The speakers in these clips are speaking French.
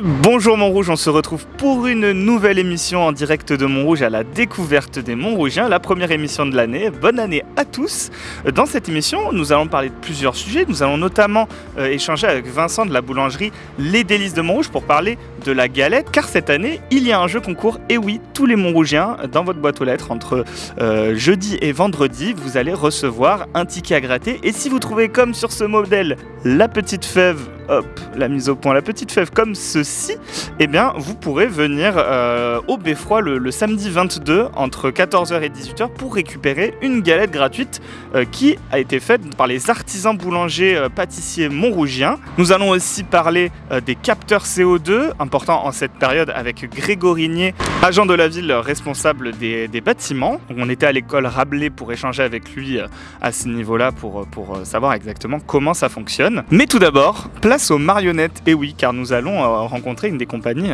Bonjour Montrouge, on se retrouve pour une nouvelle émission en direct de Montrouge à la découverte des Montrougiens, la première émission de l'année. Bonne année à tous. Dans cette émission, nous allons parler de plusieurs sujets. Nous allons notamment euh, échanger avec Vincent de la boulangerie Les Délices de Montrouge pour parler de la galette, car cette année, il y a un jeu concours. Et oui, tous les Montrougiens, dans votre boîte aux lettres, entre euh, jeudi et vendredi, vous allez recevoir un ticket à gratter. Et si vous trouvez comme sur ce modèle la petite fève hop, la mise au point, la petite fève comme ceci, eh bien, vous pourrez venir euh, au Beffroi le, samedi 22 entre 14h et 18h pour récupérer une galette gratuite euh, qui a été faite par les artisans boulangers euh, pâtissiers montrougiens. Nous allons aussi parler des capteurs CO2, important en cette période avec Grégory Nier, agent de la ville responsable des, bâtiments. On était à l'école Rabelais pour échanger avec lui à ce niveau-là pour, pour savoir exactement comment ça fonctionne. Mais tout d'abord, aux marionnettes. Et oui, car nous allons euh, rencontrer une des compagnies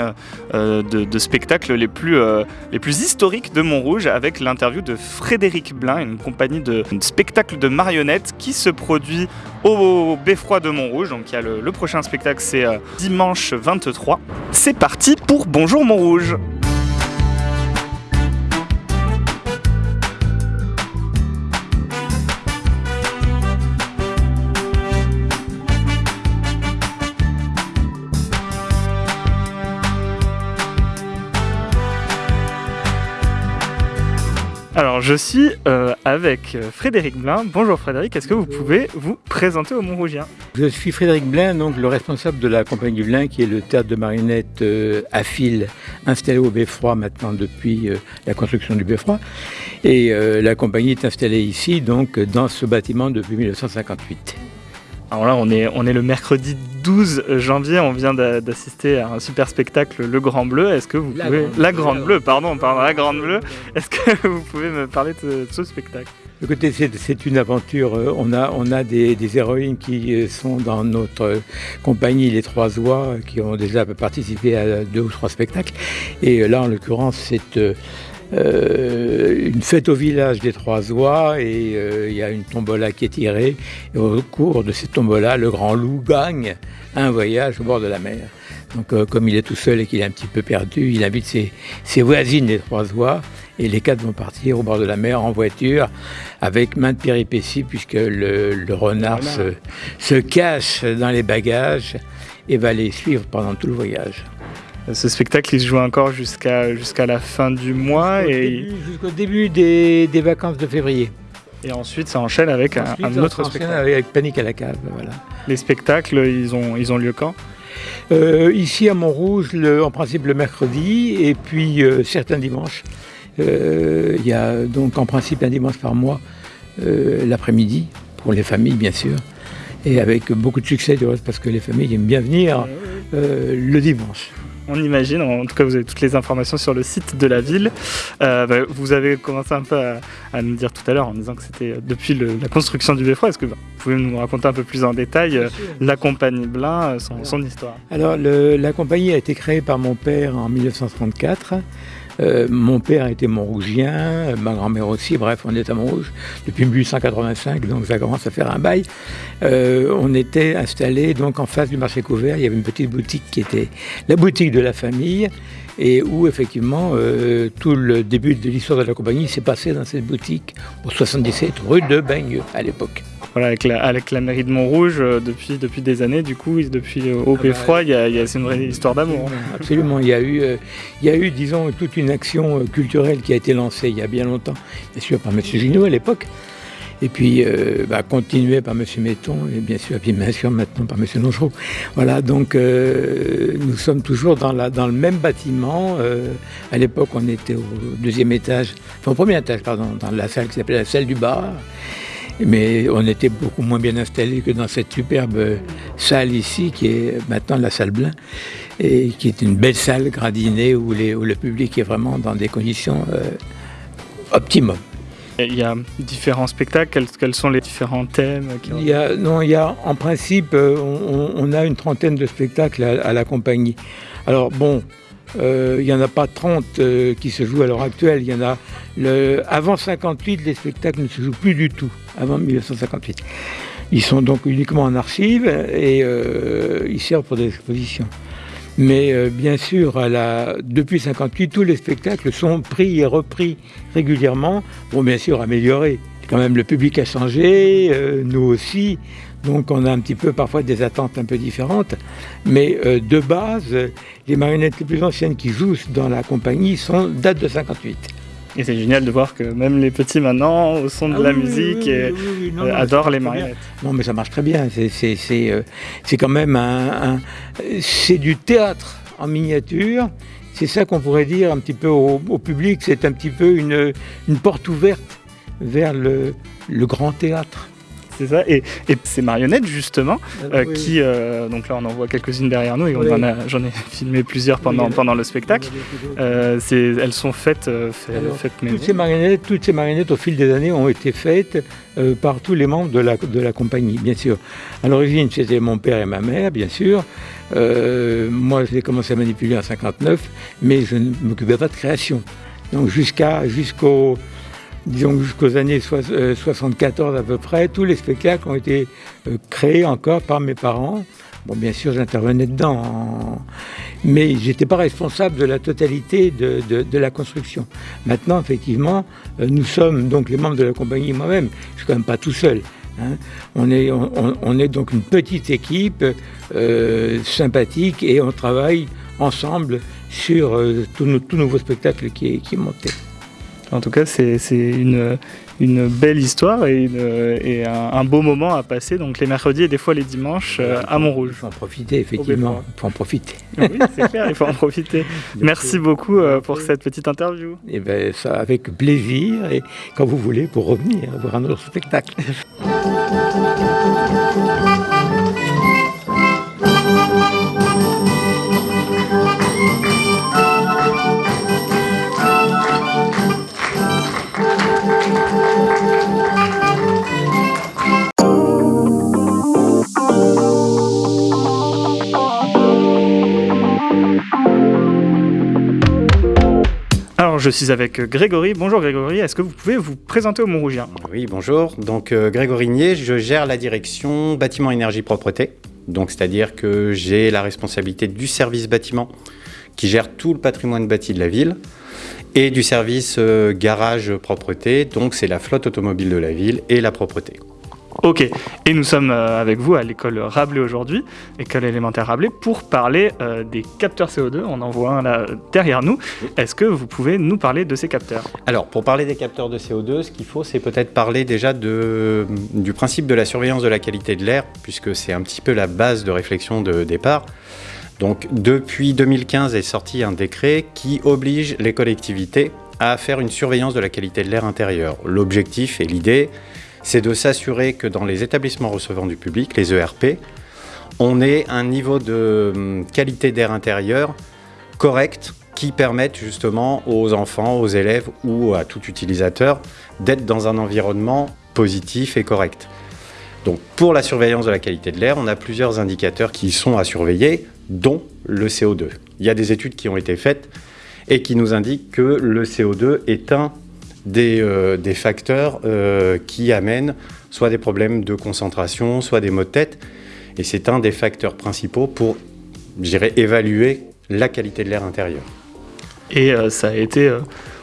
euh, de, de, spectacles les plus, euh, les plus historiques de Montrouge avec l'interview de Frédéric Blin, une compagnie de spectacle de marionnettes qui se produit au Beffroi de Montrouge. Donc il y a le, prochain spectacle, c'est euh, dimanche 23. C'est parti pour Bonjour Montrouge. Je suis euh, avec Frédéric Blin. Bonjour Frédéric, est-ce que vous pouvez vous présenter aux Montrougiens Je suis Frédéric Blin, donc le responsable de la compagnie Blin, qui est le théâtre de marionnettes euh, à fil installé au Beffroi maintenant depuis euh, la construction du Beffroi. Et euh, la compagnie est installée ici, donc dans ce bâtiment depuis 1958. Alors là, on est, on est le mercredi 12 janvier, on vient d'assister à un super spectacle, Le Grand Bleu. Est-ce que vous La pouvez... Grande la. Grande Bleue, pardon, pardon, La Grande Bleue. Est-ce que vous pouvez me parler de, de ce spectacle? Écoutez, c'est c'est une aventure. euh, On a, on a des, des héroïnes qui euh, sont dans notre euh, compagnie, les Trois Oies, qui ont déjà participé à deux ou trois spectacles. Et là, en l'occurrence, c'est une fête au village des Trois Oies et euh, il y a une tombola qui est tirée. Et au cours de cette tombola, le grand loup gagne un voyage au bord de la mer. Donc, euh, comme il est tout seul et qu'il est un petit peu perdu, il invite ses, ses voisines, les Trois Oies, et les quatre vont partir au bord de la mer en voiture avec maintes péripéties puisque le, le renard se, se cache dans les bagages et va les suivre pendant tout le voyage. Ce spectacle, il se joue encore jusqu'à jusqu'à la fin du mois Jusqu'au et, début- Jusqu'au début des, des vacances de février. et ensuite ça enchaîne avec un, Ensuite, un on autre spectacle. Avec Panique à la cave, voilà. Les spectacles, ils ont, ils ont lieu quand? Euh, ici à Montrouge, le- en principe le mercredi, et puis euh, certains dimanches. Euh, Il y a donc en principe un dimanche par mois, l'après-midi, pour les familles bien sûr, et avec beaucoup de succès du reste, parce que les familles aiment bien venir euh, le dimanche. On imagine, en tout cas vous avez toutes les informations sur le site de la ville. Euh, bah, vous avez commencé un peu à, à nous dire tout à l'heure en disant que c'était euh, depuis le- la construction du Beffroi. Est-ce que bah, vous pouvez nous raconter un peu plus en détail euh, la compagnie Blin, son, son histoire? Alors, le- la compagnie a été créée par mon père en 1934. Euh, mon père était Montrougien, euh, ma grand-mère aussi, bref, on est à Montrouge depuis 1885, donc ça commence à faire un bail. Euh, on était installé donc en face du marché couvert, il y avait une petite boutique qui était la boutique de la famille, et où effectivement euh, tout le début de l'histoire de la compagnie s'est passé dans cette boutique au 77 rue de Bagneux à l'époque. Voilà, avec la, avec la mairie de Montrouge euh, depuis, depuis des années, du coup, depuis euh, au bah, Beffroi, il y a, il y a- c'est une vraie histoire d'amour. hein. Absolument, il y a eu, euh, il y a eu, disons, toute une action culturelle qui a été lancée il y a bien longtemps, bien sûr par M. Junot à l'époque, et puis euh, bah, continuée par M. Metton, et bien sûr, puis bien sûr maintenant par M. Longereau. Voilà, donc euh, nous sommes toujours dans, le même bâtiment. euh, à l'époque, on était au deuxième étage, enfin au premier étage, pardon, dans la salle qui s'appelait la salle du bar. Mais on était beaucoup moins bien installés que dans cette superbe salle ici, qui est maintenant la salle Blin, et qui est une belle salle gradinée où, où le public est vraiment dans des conditions optimum. Il y a différents spectacles, quels, sont les différents thèmes non, il y a en principe, euh, on, a une trentaine de spectacles à, la compagnie. Alors bon, euh, il n'y en a pas 30 euh, qui se jouent à l'heure actuelle. Il y en a avant 58, les spectacles ne se jouent plus du tout. Avant 1958, ils sont donc uniquement en archives et ils servent pour des expositions. Mais euh, bien sûr, à la... depuis 58, tous les spectacles sont pris et repris régulièrement pour bien sûr améliorer. Quand même, le public a changé, euh, nous aussi. Donc on a un petit peu parfois des attentes un peu différentes. Mais euh, de base, les marionnettes les plus anciennes qui jouent dans la compagnie sont datent de 58. Et c'est génial de voir que même les petits maintenant, au son de Ah la oui, musique, oui, et, oui, oui, non, euh, non, adorent les marionnettes. Non, mais ça marche très bien. C'est- euh, quand même un, un- c'est du théâtre en miniature. C'est ça qu'on pourrait dire un petit peu au, au public. C'est un petit peu une, une porte ouverte vers le, le grand théâtre. C'est ça. Et, et ces marionnettes, justement, euh, Oui. qui. euh, donc là, on en voit quelques-unes derrière nous et Oui. j'en ai filmé plusieurs pendant, Oui. pendant le spectacle. Euh, elles sont faites, euh, fait- Alors, faites. Toutes ces, marionnettes, toutes ces marionnettes, au fil des années, ont été faites euh, par tous les membres de la, de la compagnie, bien sûr. À l'origine, c'était mon père et ma mère, bien sûr. Euh, moi, j'ai commencé à manipuler en 59, mais je ne m'occupais pas de création. Donc, jusqu'à, jusqu'au, disons, jusqu'aux années soix- euh, 74 à peu près, tous les spectacles ont été euh, créés encore par mes parents. Bon, bien sûr, j'intervenais dedans, mais j'étais pas responsable de la totalité de, la construction. Maintenant, effectivement, euh, nous sommes donc les membres de la compagnie, moi-même, je suis quand même pas tout seul. hein. On, est, on, on- on est donc une petite équipe sympathique et on travaille ensemble sur euh, tout, tout nouveau spectacle qui est, qui est monté. En tout cas, c'est une, une belle histoire et, une- et un, un beau moment à passer. Donc les mercredis et des fois les dimanches euh, à Il Montrouge. faut en profiter, effectivement. Il faut en profiter. oui, c'est clair, il faut en profiter. Merci beaucoup euh, pour cette petite interview. Et ben, ça avec plaisir et quand vous voulez pour revenir voir un autre spectacle. Je suis avec Grégory. Bonjour Grégory, est-ce que vous pouvez vous présenter au Montrougien Oui, bonjour. Donc, euh, Grégory Nier, je gère la direction bâtiment énergie propreté. Donc, c'est-à-dire que j'ai la responsabilité du service bâtiment qui gère tout le patrimoine bâti de la ville et du service euh, garage propreté. Donc, c'est la flotte automobile de la ville et la propreté. Ok, et nous sommes euh, avec vous à l'école Rabelais aujourd'hui, école élémentaire Rabelais, pour parler euh, des capteurs CO2. On en voit un là derrière nous. Est-ce que vous pouvez nous parler de ces capteurs? Alors, pour parler des capteurs de CO2, ce qu'il faut, c'est peut-être parler déjà de, du principe de la surveillance de la qualité de l'air, puisque c'est un petit peu la base de réflexion de départ. Donc, depuis 2015 est sorti un décret qui oblige les collectivités à faire une surveillance de la qualité de l'air intérieur. L'objectif et l'idée, c'est de s'assurer que dans les établissements recevant du public, les ERP, on ait un niveau de hum, qualité d'air intérieur correct qui permette justement aux enfants, aux élèves ou à tout utilisateur d'être dans un environnement positif et correct. Donc pour la surveillance de la qualité de l'air, on a plusieurs indicateurs qui sont à surveiller, dont le CO2. Il y a des études qui ont été faites et qui nous indiquent que le CO2 est un des, euh, des facteurs euh, qui amènent soit des problèmes de concentration, soit des maux de tête. Et c'est un des facteurs principaux pour, je dirais, évaluer la qualité de l'air intérieur. Et euh, ça a été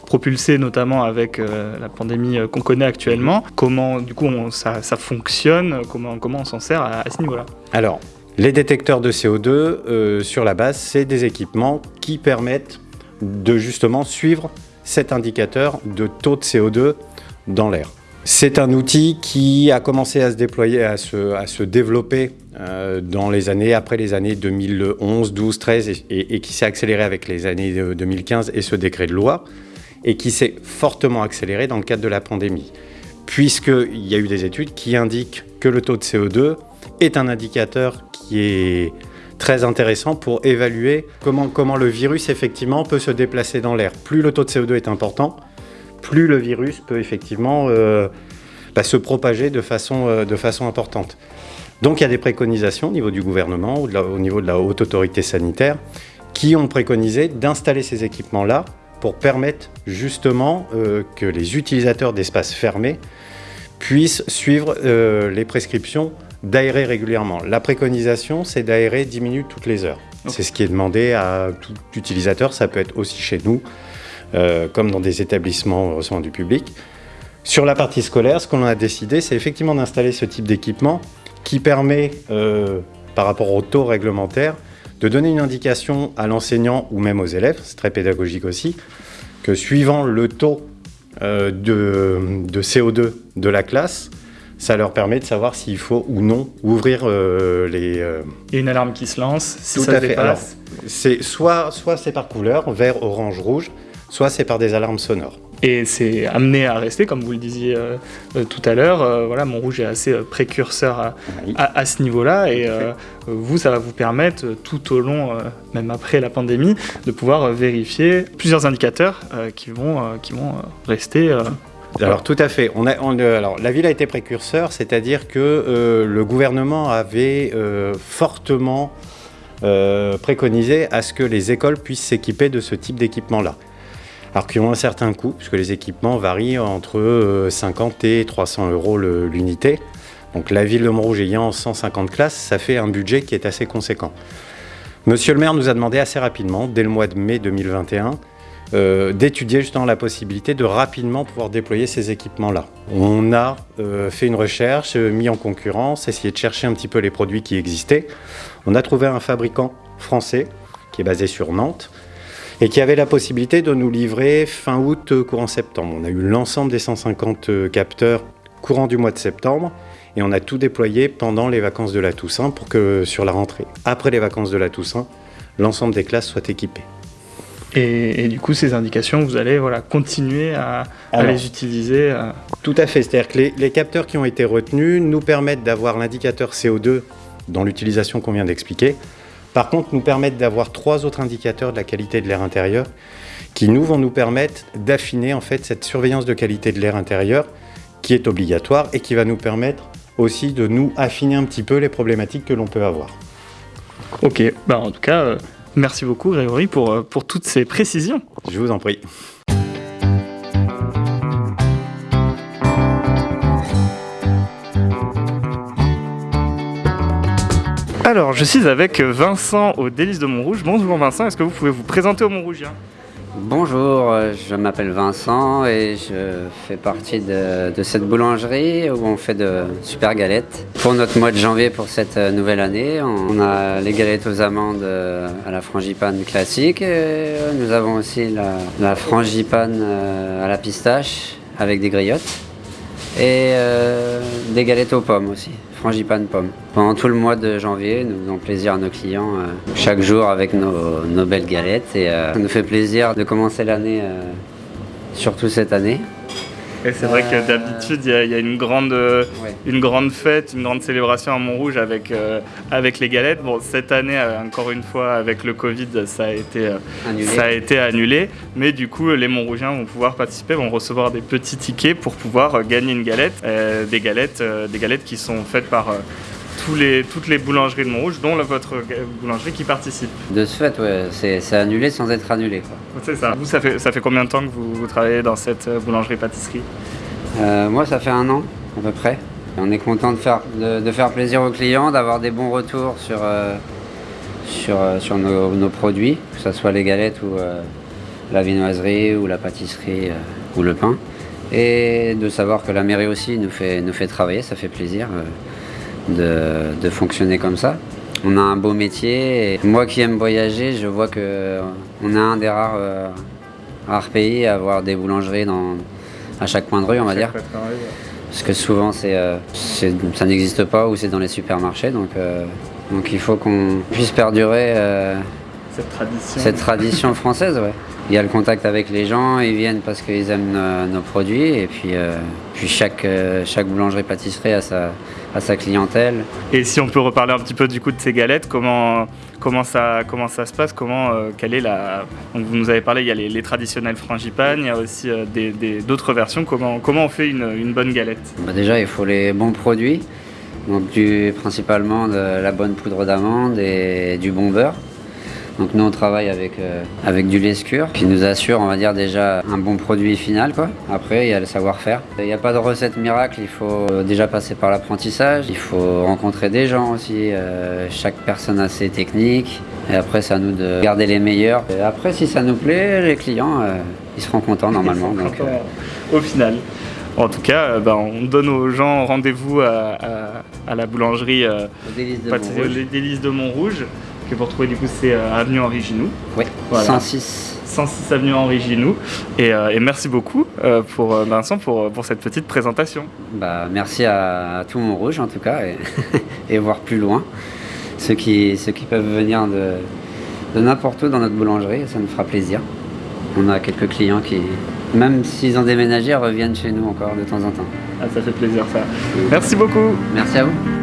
propulsé notamment avec euh, la pandémie qu'on connaît actuellement. Comment, du coup, on- ça, ça fonctionne Comment, comment on s'en sert à, à ce niveau-là? Alors, les détecteurs de CO2, euh, sur la base, c'est des équipements qui permettent de justement suivre cet indicateur de taux de CO2 dans l'air. C'est un outil qui a commencé à se déployer, à se, développer euh, dans les années, après les années 2011, 12, 13, et, et- qui s'est accéléré avec les années de 2015 et ce décret de loi, et qui s'est fortement accéléré dans le cadre de la pandémie, puisqu'il y a eu des études qui indiquent que le taux de CO2 est un indicateur qui est très intéressant pour évaluer comment, le virus effectivement peut se déplacer dans l'air. Plus le taux de CO2 est important, plus le virus peut effectivement euh, bah, se propager de façon, euh, de façon importante. Donc il y a des préconisations au niveau du gouvernement ou au niveau de la haute autorité sanitaire qui ont préconisé d'installer ces équipements-là pour permettre justement euh, que les utilisateurs d'espaces fermés puissent suivre les prescriptions d'aérer régulièrement. La préconisation, c'est d'aérer 10 minutes toutes les heures. C'est ce qui est demandé à tout utilisateur, ça peut être aussi chez nous, euh, comme dans des établissements recevant du public. Sur la partie scolaire, ce qu'on a décidé, c'est effectivement d'installer ce type d'équipement qui permet, euh, par rapport au taux réglementaire, de donner une indication à l'enseignant ou même aux élèves, c'est très pédagogique aussi, que suivant le taux euh, de, CO2 de la classe, ça leur permet de savoir s'il faut ou non ouvrir euh, les... Y a une alarme qui se lance, si ça dépasse. c'est soit, soit c'est par couleur, vert, orange, rouge, soit c'est par des alarmes sonores. Et c'est amené à rester, comme vous le disiez euh, euh, tout à l'heure. Euh, voilà, Montrouge est assez précurseur à, ce niveau-là. Et vous, ça va vous permettre, tout au long, même après la pandémie, de pouvoir vérifier plusieurs indicateurs qui, vont, qui vont rester. Alors tout à fait. Alors, la ville a été précurseur, c'est-à-dire que le gouvernement avait fortement préconisé à ce que les écoles puissent s'équiper de ce type d'équipement-là alors qui ont un certain coût, puisque les équipements varient entre 50 euh, et 300 euros l'unité. Donc la ville de Montrouge ayant 150 classes, ça fait un budget qui est assez conséquent. Monsieur le maire nous a demandé assez rapidement, dès le mois de mai 2021, euh, d'étudier justement la possibilité de rapidement pouvoir déployer ces équipements-là. On a euh, fait une recherche, mis en concurrence, essayé de chercher un petit peu les produits qui existaient. On a trouvé un fabricant français qui est basé sur Nantes, et qui avait la possibilité de nous livrer fin août, euh, courant septembre. On a eu l'ensemble des 150 euh, capteurs courant du mois de septembre et on a tout déployé pendant les vacances de la Toussaint pour que sur la rentrée, après les vacances de la Toussaint, l'ensemble des classes soient équipées. Et, du coup, ces indications, vous allez voilà, continuer à, les utiliser euh. Tout à fait, c'est-à-dire que les, les, capteurs qui ont été retenus nous permettent d'avoir l'indicateur CO2 dans l'utilisation qu'on vient d'expliquer, par contre, nous permettent d'avoir trois autres indicateurs de la qualité de l'air intérieur qui nous vont nous permettre d'affiner en fait cette surveillance de qualité de l'air intérieur qui est obligatoire et qui va nous permettre aussi de nous affiner un petit peu les problématiques que l'on peut avoir. Ok, bah en tout cas, euh, merci beaucoup Grégory pour, euh, pour toutes ces précisions. Je vous en prie. Alors, je suis avec Vincent au Délice de Montrouge. Bonjour Vincent, est-ce que vous pouvez vous présenter au Montrougien Bonjour, je m'appelle Vincent et je fais partie de, cette boulangerie où on fait de super galettes. Pour notre mois de janvier, pour cette nouvelle année, on a les galettes aux amandes euh, à la frangipane classique. Et nous avons aussi la, frangipane euh, à la pistache avec des griottes et euh, des galettes aux pommes aussi frangipane pomme. Pendant tout le mois de janvier, nous faisons plaisir à nos clients euh, chaque jour avec nos, belles galettes et euh, ça nous fait plaisir de commencer l'année, euh, surtout cette année. Et c'est vrai que d'habitude, il y, a une grande, une grande fête, une grande célébration à Montrouge avec, avec les galettes. Bon, cette année, encore une fois, avec le Covid, ça a, été, annulé. ça a été annulé. Mais du coup, les Montrougiens vont pouvoir participer, vont recevoir des petits tickets pour pouvoir gagner une galette. des, galettes des galettes qui sont faites par les, toutes les boulangeries de Montrouge, dont votre boulangerie qui participe. De ce fait, ouais, c'est annulé sans être annulé. C'est ça. Vous, ça fait, ça fait combien de temps que vous, travaillez dans cette euh, boulangerie-pâtisserie euh, Moi, ça fait un an à peu près. On est content de faire, de, faire plaisir aux clients, d'avoir des bons retours sur, euh, sur, sur nos, produits, que ce soit les galettes ou la viennoiserie ou la pâtisserie ou le pain. Et de savoir que la mairie aussi nous fait, nous fait travailler, ça fait plaisir de, fonctionner comme ça. On a un beau métier et moi qui aime voyager, je vois que on est un des rares, euh, rares pays à avoir des boulangeries dans, à chaque coin de rue, on va dire. Parce que souvent, euh, ça n'existe pas ou c'est dans les supermarchés. Donc, euh, donc il faut qu'on puisse perdurer cette, tradition. cette tradition française. Ouais. Il y a le contact avec les gens, ils viennent parce qu'ils aiment nos, produits. Et puis, puis chaque, chaque boulangerie-pâtisserie a sa, à sa clientèle. Et si on peut reparler un petit peu du coup de ces galettes, comment, comment, ça, comment ça se passe comment, euh, quelle est la... Donc, vous nous avez parlé, il y a les, traditionnels frangipane, il y a aussi euh, d'autres versions. Comment, comment on fait une, une bonne galette? Bah Déjà, il faut les bons produits. Donc du, principalement de la bonne poudre d'amande et du bon beurre. Donc nous on travaille avec, euh, avec du lait scur qui nous assure on va dire déjà un bon produit final quoi. Après il y a le savoir-faire. Il n'y a pas de recette miracle, il faut euh, déjà passer par l'apprentissage, il faut rencontrer des gens aussi, euh, chaque personne a ses techniques Et après, c'est à nous de garder les meilleurs. Et après, si ça nous plaît, les clients, euh, ils seront contents normalement. Donc, Au final. En tout cas, ben, on donne aux gens rendez-vous à, à- à la boulangerie euh, au délice de pâtisserie Montrouge. Les Délices de Montrouge, que pour trouver du coup c'est euh, avenue Henri Ginoux, Oui, Voilà. 106. 106 avenue Henri Ginoux. Et, euh, et merci beaucoup euh, pour euh, Vincent pour, pour cette petite présentation. Bah, merci à, à tout Montrouge en tout cas et, et voir plus loin. Ceux qui, ceux qui peuvent venir de, de n'importe où dans notre boulangerie, ça nous fera plaisir. On a quelques clients qui, même s'ils ont déménagé, reviennent chez nous encore de temps en temps. Ah, ça fait plaisir ça. Merci beaucoup. Merci à vous.